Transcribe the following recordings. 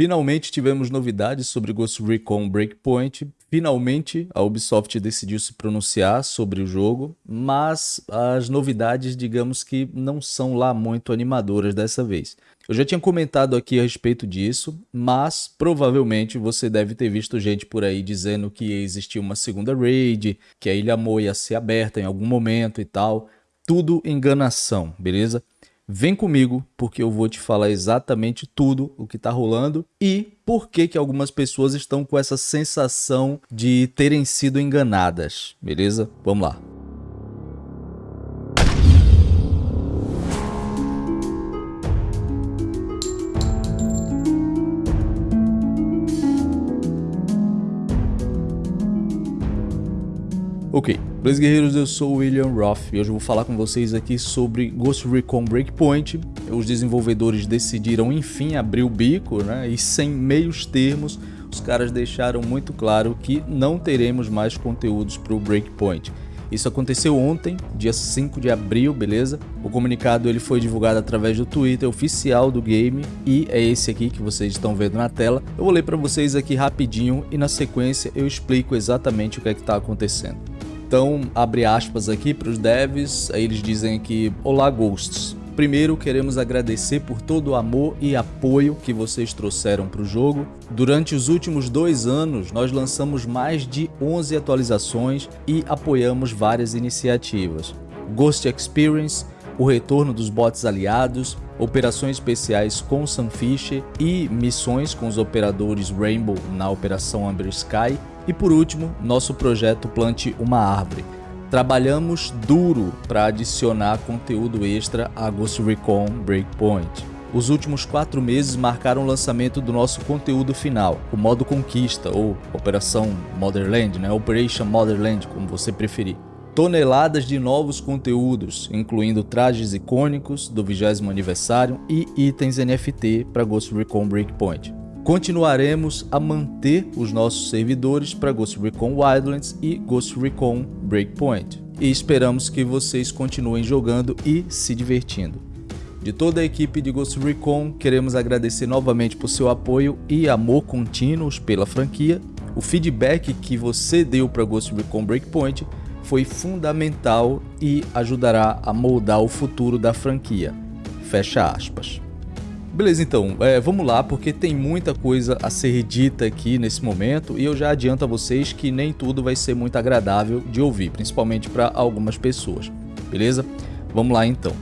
Finalmente tivemos novidades sobre Ghost Recon Breakpoint. Finalmente a Ubisoft decidiu se pronunciar sobre o jogo, mas as novidades, digamos que não são lá muito animadoras dessa vez. Eu já tinha comentado aqui a respeito disso, mas provavelmente você deve ter visto gente por aí dizendo que existia uma segunda raid, que a Ilha Mo ia ser aberta em algum momento e tal. Tudo enganação, beleza? Vem comigo porque eu vou te falar exatamente tudo o que está rolando e por que que algumas pessoas estão com essa sensação de terem sido enganadas, beleza? Vamos lá. Ok, Blaze Guerreiros, eu sou o William Roth e hoje eu vou falar com vocês aqui sobre Ghost Recon Breakpoint. Os desenvolvedores decidiram enfim abrir o bico, né? E sem meios termos, os caras deixaram muito claro que não teremos mais conteúdos para o Breakpoint. Isso aconteceu ontem, dia 5 de abril, beleza? O comunicado ele foi divulgado através do Twitter oficial do game e é esse aqui que vocês estão vendo na tela. Eu vou ler para vocês aqui rapidinho e na sequência eu explico exatamente o que é que está acontecendo. Então, abre aspas aqui para os devs, aí eles dizem aqui, Olá Ghosts, Primeiro, queremos agradecer por todo o amor e apoio que vocês trouxeram para o jogo. Durante os últimos dois anos, nós lançamos mais de 11 atualizações e apoiamos várias iniciativas. Ghost Experience, o retorno dos bots aliados, operações especiais com Sunfish e missões com os operadores Rainbow na Operação Amber Sky. E por último, nosso projeto Plante uma Árvore. Trabalhamos duro para adicionar conteúdo extra a Ghost Recon Breakpoint. Os últimos quatro meses marcaram o lançamento do nosso conteúdo final, o modo Conquista ou Operação Motherland, né? Operation Motherland, como você preferir toneladas de novos conteúdos, incluindo trajes icônicos do 20 aniversário e itens NFT para Ghost Recon Breakpoint. Continuaremos a manter os nossos servidores para Ghost Recon Wildlands e Ghost Recon Breakpoint. E esperamos que vocês continuem jogando e se divertindo. De toda a equipe de Ghost Recon, queremos agradecer novamente por seu apoio e amor contínuos pela franquia. O feedback que você deu para Ghost Recon Breakpoint foi fundamental e ajudará a moldar o futuro da franquia. Fecha aspas. Beleza, então, é, vamos lá, porque tem muita coisa a ser dita aqui nesse momento e eu já adianto a vocês que nem tudo vai ser muito agradável de ouvir, principalmente para algumas pessoas, beleza? Vamos lá então.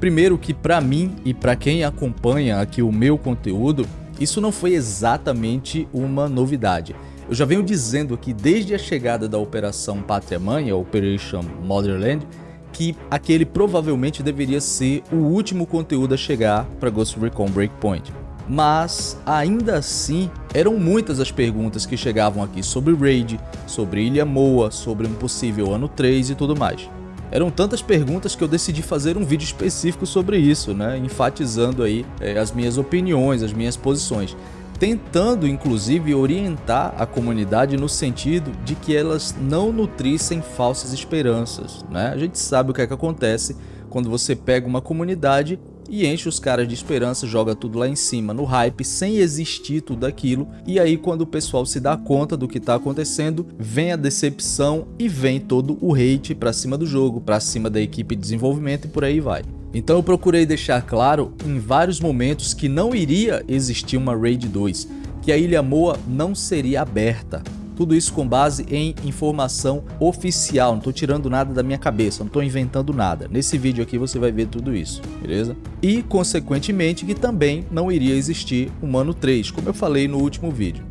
Primeiro que para mim e para quem acompanha aqui o meu conteúdo, isso não foi exatamente uma novidade. Eu já venho dizendo aqui desde a chegada da Operação Pátria Mãe, a Operation Motherland, que aquele provavelmente deveria ser o último conteúdo a chegar para Ghost Recon Breakpoint. Mas, ainda assim, eram muitas as perguntas que chegavam aqui sobre Raid, sobre Ilha Moa, sobre um possível ano 3 e tudo mais. Eram tantas perguntas que eu decidi fazer um vídeo específico sobre isso, né? enfatizando aí é, as minhas opiniões, as minhas posições tentando inclusive orientar a comunidade no sentido de que elas não nutrissem falsas esperanças. Né? A gente sabe o que é que acontece quando você pega uma comunidade e enche os caras de esperança, joga tudo lá em cima no hype, sem existir tudo aquilo. E aí quando o pessoal se dá conta do que está acontecendo, vem a decepção e vem todo o hate para cima do jogo, para cima da equipe de desenvolvimento e por aí vai. Então eu procurei deixar claro em vários momentos que não iria existir uma Raid 2, que a Ilha Moa não seria aberta. Tudo isso com base em informação oficial, não estou tirando nada da minha cabeça, não estou inventando nada. Nesse vídeo aqui você vai ver tudo isso, beleza? E consequentemente que também não iria existir o Mano 3, como eu falei no último vídeo.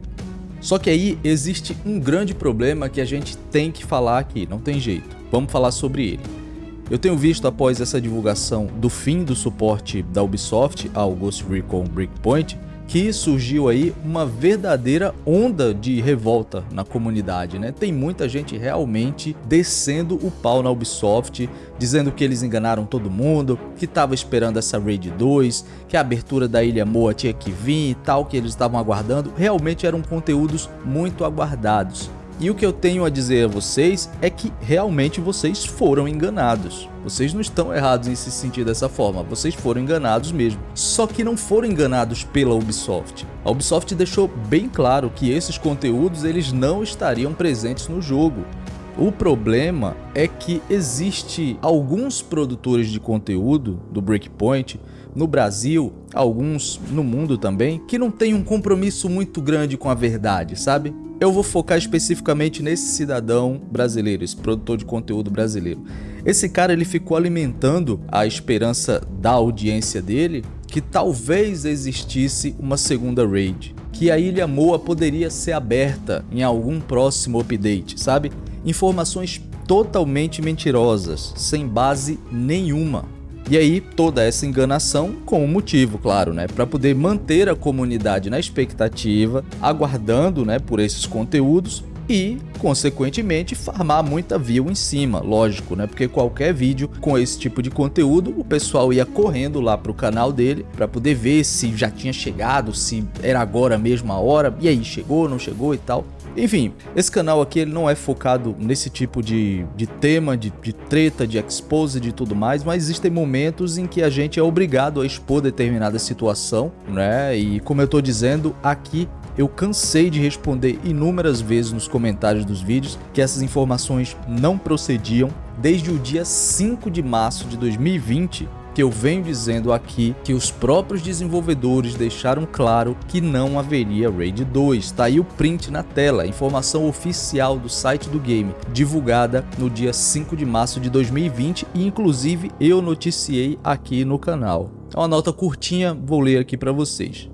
Só que aí existe um grande problema que a gente tem que falar aqui, não tem jeito. Vamos falar sobre ele. Eu tenho visto após essa divulgação do fim do suporte da Ubisoft ao Ghost Recon Breakpoint que surgiu aí uma verdadeira onda de revolta na comunidade, né? Tem muita gente realmente descendo o pau na Ubisoft, dizendo que eles enganaram todo mundo, que estava esperando essa Raid 2, que a abertura da Ilha Moa tinha que vir e tal, que eles estavam aguardando. Realmente eram conteúdos muito aguardados. E o que eu tenho a dizer a vocês é que realmente vocês foram enganados. vocês não estão errados em se sentir dessa forma, vocês foram enganados mesmo. Só que não foram enganados pela Ubisoft. A Ubisoft deixou bem claro que esses conteúdos eles não estariam presentes no jogo. O problema é que existe alguns produtores de conteúdo do Breakpoint no Brasil, alguns no mundo também, que não têm um compromisso muito grande com a verdade, sabe? Eu vou focar especificamente nesse cidadão brasileiro, esse produtor de conteúdo brasileiro. Esse cara ele ficou alimentando a esperança da audiência dele que talvez existisse uma segunda raid, que a Ilha Moa poderia ser aberta em algum próximo update, sabe? Informações totalmente mentirosas, sem base nenhuma. E aí, toda essa enganação com um motivo, claro, né? Para poder manter a comunidade na expectativa, aguardando né, por esses conteúdos e, consequentemente, farmar muita view em cima, lógico, né? Porque qualquer vídeo com esse tipo de conteúdo, o pessoal ia correndo lá pro canal dele para poder ver se já tinha chegado, se era agora mesmo a hora, e aí, chegou, não chegou e tal. Enfim, esse canal aqui ele não é focado nesse tipo de, de tema, de, de treta, de expose e tudo mais, mas existem momentos em que a gente é obrigado a expor determinada situação, né? E como eu tô dizendo, aqui eu cansei de responder inúmeras vezes nos comentários dos vídeos que essas informações não procediam desde o dia 5 de março de 2020 que eu venho dizendo aqui que os próprios desenvolvedores deixaram claro que não haveria Raid 2. Tá aí o print na tela, informação oficial do site do game, divulgada no dia 5 de março de 2020 e inclusive eu noticiei aqui no canal. É uma nota curtinha, vou ler aqui para vocês.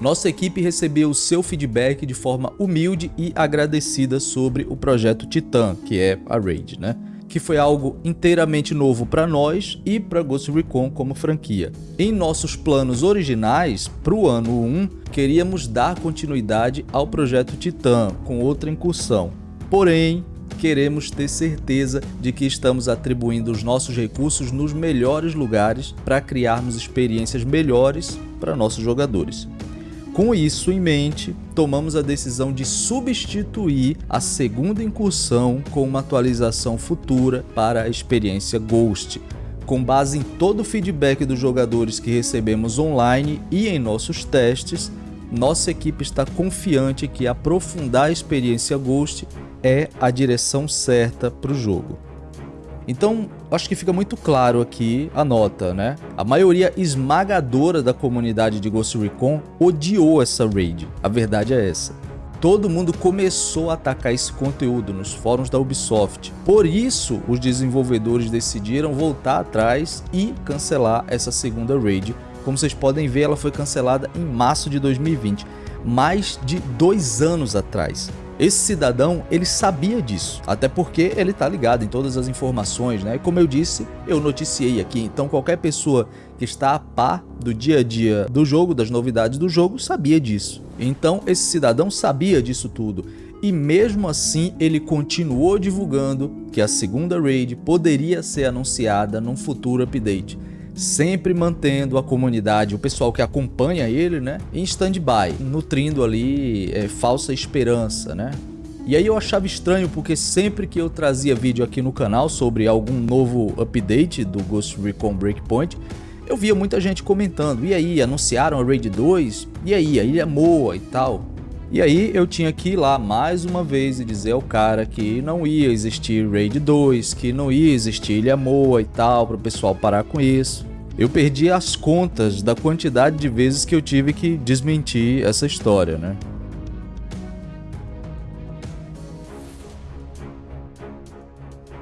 Nossa equipe recebeu o seu feedback de forma humilde e agradecida sobre o projeto Titan, que é a Raid, né? Que foi algo inteiramente novo para nós e para Ghost Recon como franquia. Em nossos planos originais, para o ano 1, queríamos dar continuidade ao projeto Titan com outra incursão. Porém, queremos ter certeza de que estamos atribuindo os nossos recursos nos melhores lugares para criarmos experiências melhores para nossos jogadores. Com isso em mente, tomamos a decisão de substituir a segunda incursão com uma atualização futura para a experiência Ghost. Com base em todo o feedback dos jogadores que recebemos online e em nossos testes, nossa equipe está confiante que aprofundar a experiência Ghost é a direção certa para o jogo. Então, acho que fica muito claro aqui a nota, né? A maioria esmagadora da comunidade de Ghost Recon odiou essa raid. A verdade é essa. Todo mundo começou a atacar esse conteúdo nos fóruns da Ubisoft. Por isso, os desenvolvedores decidiram voltar atrás e cancelar essa segunda raid. Como vocês podem ver, ela foi cancelada em março de 2020, mais de dois anos atrás. Esse cidadão, ele sabia disso, até porque ele está ligado em todas as informações, né? Como eu disse, eu noticiei aqui, então qualquer pessoa que está a par do dia a dia do jogo, das novidades do jogo, sabia disso. Então esse cidadão sabia disso tudo. E mesmo assim, ele continuou divulgando que a segunda raid poderia ser anunciada num futuro update sempre mantendo a comunidade, o pessoal que acompanha ele, né, em stand-by, nutrindo ali é, falsa esperança, né. E aí eu achava estranho porque sempre que eu trazia vídeo aqui no canal sobre algum novo update do Ghost Recon Breakpoint, eu via muita gente comentando, e aí, anunciaram a Raid 2? E aí, a Ilha Moa e tal? E aí eu tinha que ir lá mais uma vez e dizer ao cara que não ia existir Raid 2, que não ia existir Ilha Moa e tal, para o pessoal parar com isso. Eu perdi as contas da quantidade de vezes que eu tive que desmentir essa história, né?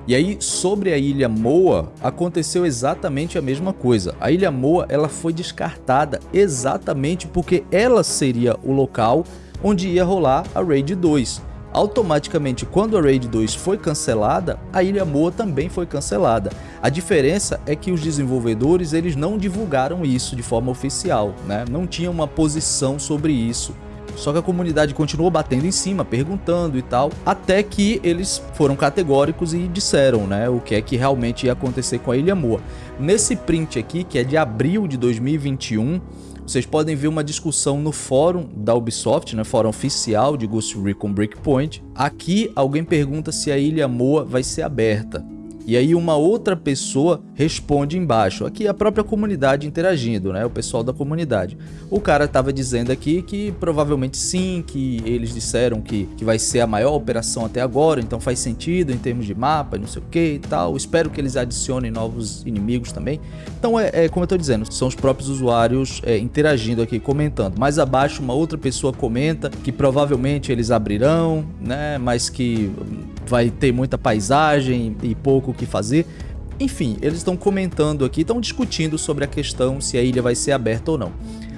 E aí, sobre a Ilha Moa, aconteceu exatamente a mesma coisa. A Ilha Moa ela foi descartada exatamente porque ela seria o local onde ia rolar a Raid 2. Automaticamente, quando a Raid 2 foi cancelada, a Ilha Moa também foi cancelada. A diferença é que os desenvolvedores eles não divulgaram isso de forma oficial, né? não tinha uma posição sobre isso. Só que a comunidade continuou batendo em cima, perguntando e tal, até que eles foram categóricos e disseram né, o que é que realmente ia acontecer com a Ilha Moa. Nesse print aqui, que é de abril de 2021, vocês podem ver uma discussão no fórum da Ubisoft, né, fórum oficial de Ghost Recon Breakpoint. Aqui alguém pergunta se a Ilha Moa vai ser aberta. E aí uma outra pessoa responde embaixo, aqui a própria comunidade interagindo, né, o pessoal da comunidade. O cara estava dizendo aqui que provavelmente sim, que eles disseram que, que vai ser a maior operação até agora, então faz sentido em termos de mapa, não sei o que e tal. Espero que eles adicionem novos inimigos também. Então é, é como eu estou dizendo, são os próprios usuários é, interagindo aqui, comentando. Mais abaixo uma outra pessoa comenta que provavelmente eles abrirão, né, mas que vai ter muita paisagem e pouco o que fazer. Enfim, eles estão comentando aqui, estão discutindo sobre a questão se a ilha vai ser aberta ou não.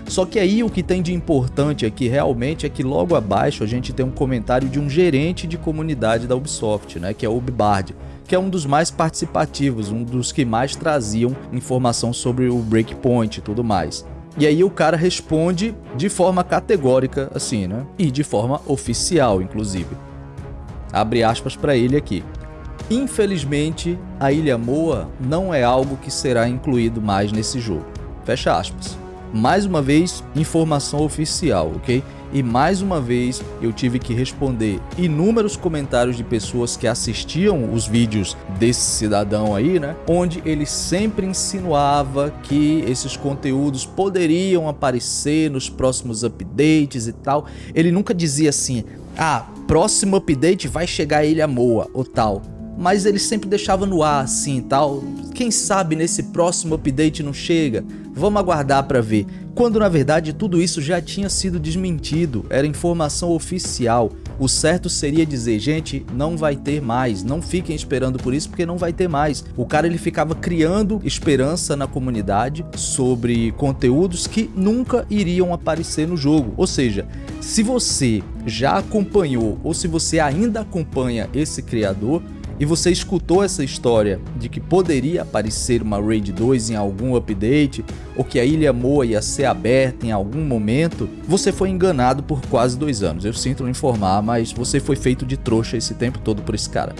Só que aí o que tem de importante aqui realmente é que logo abaixo a gente tem um comentário de um gerente de comunidade da Ubisoft, né, que é o Ubibard, que é um dos mais participativos, um dos que mais traziam informação sobre o Breakpoint e tudo mais. E aí o cara responde de forma categórica assim, né? E de forma oficial, inclusive. Abre aspas para ele aqui. Infelizmente, a Ilha Moa não é algo que será incluído mais nesse jogo. Fecha aspas. Mais uma vez, informação oficial, ok? E mais uma vez eu tive que responder inúmeros comentários de pessoas que assistiam os vídeos desse cidadão aí, né? Onde ele sempre insinuava que esses conteúdos poderiam aparecer nos próximos updates e tal. Ele nunca dizia assim, ah, próximo update vai chegar a Ilha Moa ou tal mas ele sempre deixava no ar assim tal. Quem sabe nesse próximo update não chega? Vamos aguardar para ver. Quando na verdade tudo isso já tinha sido desmentido, era informação oficial. O certo seria dizer, gente, não vai ter mais, não fiquem esperando por isso porque não vai ter mais. O cara ele ficava criando esperança na comunidade sobre conteúdos que nunca iriam aparecer no jogo. Ou seja, se você já acompanhou ou se você ainda acompanha esse criador, e você escutou essa história de que poderia aparecer uma Raid 2 em algum update, ou que a Ilha Moa ia ser aberta em algum momento, você foi enganado por quase dois anos. Eu sinto lhe informar, mas você foi feito de trouxa esse tempo todo por esse cara.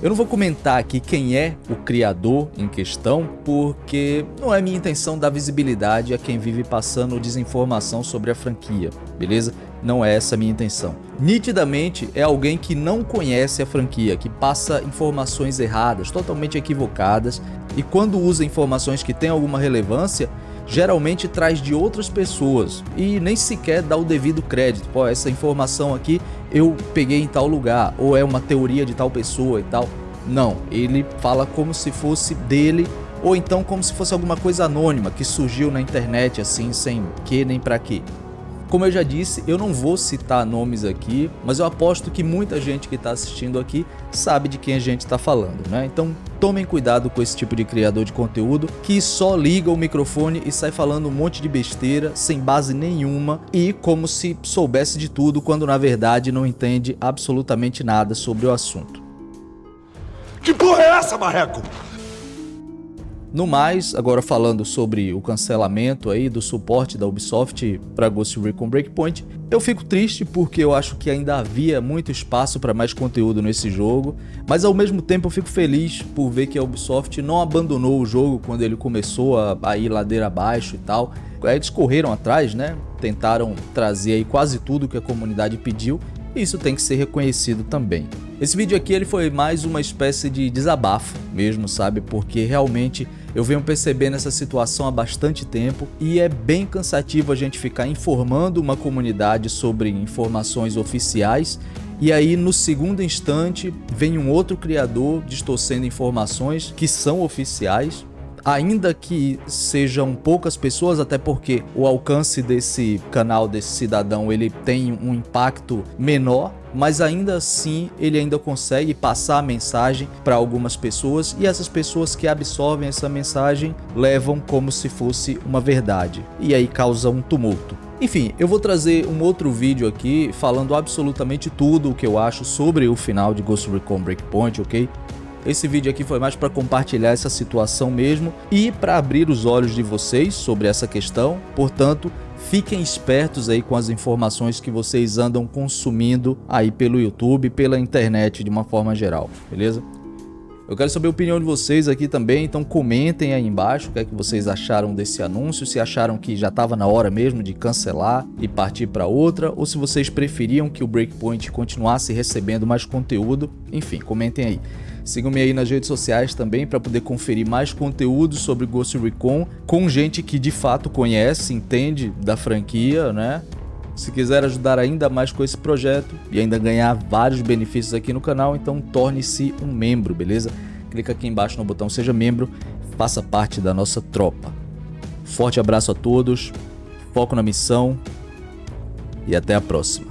Eu não vou comentar aqui quem é o criador em questão, porque não é minha intenção dar visibilidade a quem vive passando desinformação sobre a franquia, beleza? Não é essa a minha intenção. Nitidamente é alguém que não conhece a franquia, que passa informações erradas, totalmente equivocadas, e quando usa informações que têm alguma relevância, geralmente traz de outras pessoas e nem sequer dá o devido crédito. Pô, essa informação aqui eu peguei em tal lugar, ou é uma teoria de tal pessoa e tal. Não, ele fala como se fosse dele ou então como se fosse alguma coisa anônima que surgiu na internet assim, sem que nem pra quê. Como eu já disse, eu não vou citar nomes aqui, mas eu aposto que muita gente que está assistindo aqui sabe de quem a gente está falando, né? Então tomem cuidado com esse tipo de criador de conteúdo que só liga o microfone e sai falando um monte de besteira sem base nenhuma e como se soubesse de tudo quando na verdade não entende absolutamente nada sobre o assunto. Que porra é essa, marreco? No mais, agora falando sobre o cancelamento aí do suporte da Ubisoft para Ghost Recon Breakpoint, eu fico triste porque eu acho que ainda havia muito espaço para mais conteúdo nesse jogo, mas ao mesmo tempo eu fico feliz por ver que a Ubisoft não abandonou o jogo quando ele começou a, a ir ladeira abaixo e tal. Eles correram atrás, né? Tentaram trazer aí quase tudo que a comunidade pediu e isso tem que ser reconhecido também. Esse vídeo aqui ele foi mais uma espécie de desabafo mesmo, sabe? Porque realmente eu venho percebendo essa situação há bastante tempo e é bem cansativo a gente ficar informando uma comunidade sobre informações oficiais e aí no segundo instante vem um outro criador distorcendo informações que são oficiais ainda que sejam poucas pessoas, até porque o alcance desse canal, desse cidadão, ele tem um impacto menor, mas ainda assim ele ainda consegue passar a mensagem para algumas pessoas e essas pessoas que absorvem essa mensagem levam como se fosse uma verdade e aí causa um tumulto. Enfim, eu vou trazer um outro vídeo aqui falando absolutamente tudo o que eu acho sobre o final de Ghost Recon Breakpoint, ok? Esse vídeo aqui foi mais para compartilhar essa situação mesmo e para abrir os olhos de vocês sobre essa questão. Portanto, fiquem espertos aí com as informações que vocês andam consumindo aí pelo YouTube, pela internet de uma forma geral, beleza? Eu quero saber a opinião de vocês aqui também, então comentem aí embaixo o que é que vocês acharam desse anúncio, se acharam que já estava na hora mesmo de cancelar e partir para outra, ou se vocês preferiam que o Breakpoint continuasse recebendo mais conteúdo, enfim, comentem aí. Sigam-me aí nas redes sociais também para poder conferir mais conteúdo sobre Ghost Recon com gente que de fato conhece, entende da franquia, né? Se quiser ajudar ainda mais com esse projeto e ainda ganhar vários benefícios aqui no canal, então torne-se um membro, beleza? Clica aqui embaixo no botão seja membro, faça parte da nossa tropa. Forte abraço a todos, foco na missão e até a próxima.